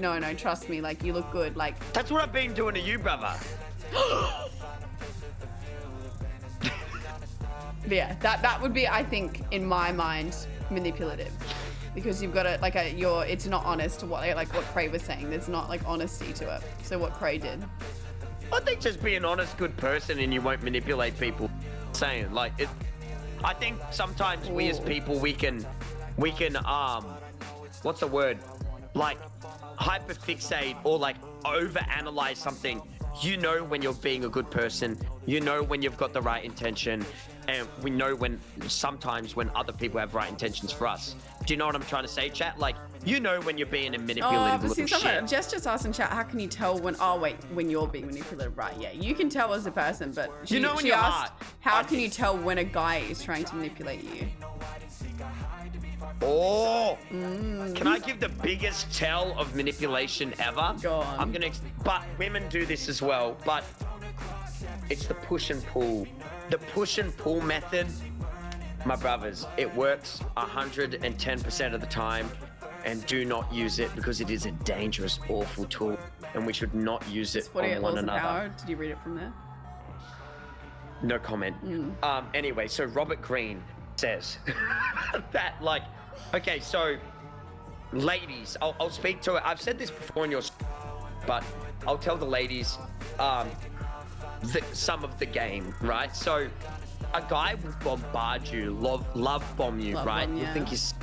no, no, trust me, like you look good. Like That's what I've been doing to you, brother. yeah, that that would be, I think, in my mind, manipulative. Because you've got to like a you're it's not honest to what like what Cray was saying. There's not like honesty to it. So what Cray did. I think just be an honest, good person and you won't manipulate people. Saying like it. I think sometimes we as people we can, we can um, what's the word? Like hyperfixate or like overanalyze something. You know when you're being a good person. You know when you've got the right intention, and we know when sometimes when other people have right intentions for us. Do you know what I'm trying to say, chat? Like you know when you're being a Oh, manipulative see, little shit. Jess just asked in chat, how can you tell when? Oh wait, when you're being manipulative, right? Yeah, you can tell as a person, but she, You know when she asked, heart. how I can you tell when a guy is trying to manipulate you? Oh, mm. can I give the biggest tell of manipulation ever? Go on. I'm gonna, but women do this as well. But it's the push and pull. The push and pull method, my brothers, it works 110% of the time. And do not use it because it is a dangerous, awful tool, and we should not use it 48 on one another. power. Did you read it from there? No comment. Um, anyway, so Robert Greene says that, like, okay, so ladies, I'll, I'll speak to it. I've said this before in your, but I'll tell the ladies um, the, some of the game, right? So a guy will bombard you, love, love bomb you, Love right? bomb, You'll think he's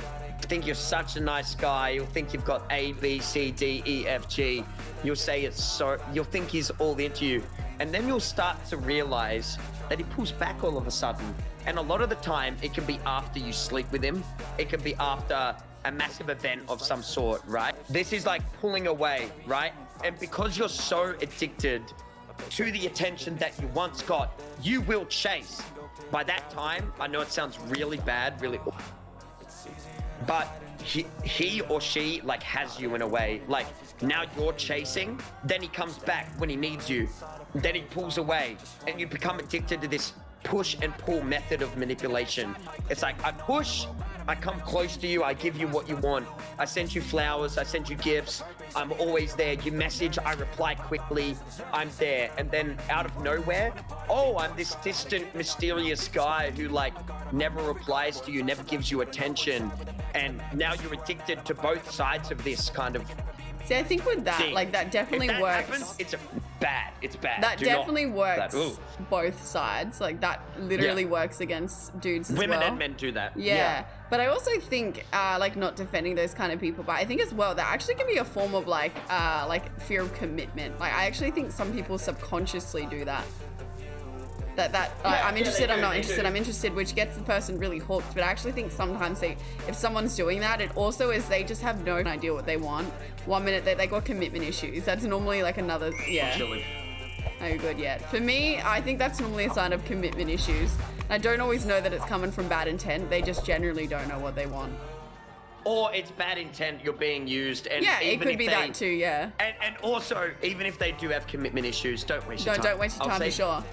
think you're such a nice guy. You'll think you've got A, B, C, D, E, F, G. You'll say it's so. You'll think he's all into you, and then you'll start to realize that he pulls back all of a sudden. And a lot of the time, it can be after you sleep with him. It can be after a massive event of some sort, right? This is like pulling away, right? And because you're so addicted to the attention that you once got, you will chase. By that time, I know it sounds really bad, really but he, he or she like has you in a way. Like now you're chasing then he comes back when he needs you. Then he pulls away and you become addicted to this push and pull method of manipulation. It's like i push i come close to you i give you what you want. I send you flowers i send you gifts. I'm always there. You message i reply quickly. I'm there. And then out of nowhere oh i'm this distant mysterious guy who like never replies to you never gives you attention and now you're addicted to both sides of this kind of See, I think with that, thing. like that definitely that works. happens, it's a bad it's bad that Do not- definitely works that- both sides. Like that literally Yeah. works against dudes as women well. and men do that Yeah. But I also think, uh, like, not defending those kind of people, but I think as well that actually can be a form of like, uh, like fear of commitment. Like, I actually think some people subconsciously do that. That that uh, Yeah, I'm yeah, interested, I'm not interested, do. I'm interested, which gets the person really hooked. But I actually think sometimes they, if someone's doing that, it also is they just have no idea what they want. One minute they they got commitment issues. That's normally like another yeah. Oh, good yet. For me, I think that's normally a sign of commitment issues. I don't always know that it's coming from bad intent. They just generally don't know what they want. or it's bad intent you're being used and Yeah, it could be they- that too. Yeah. and, and also even if they do have commitment issues don't waste your Don't- time don't waste your I'll time, for say- sure.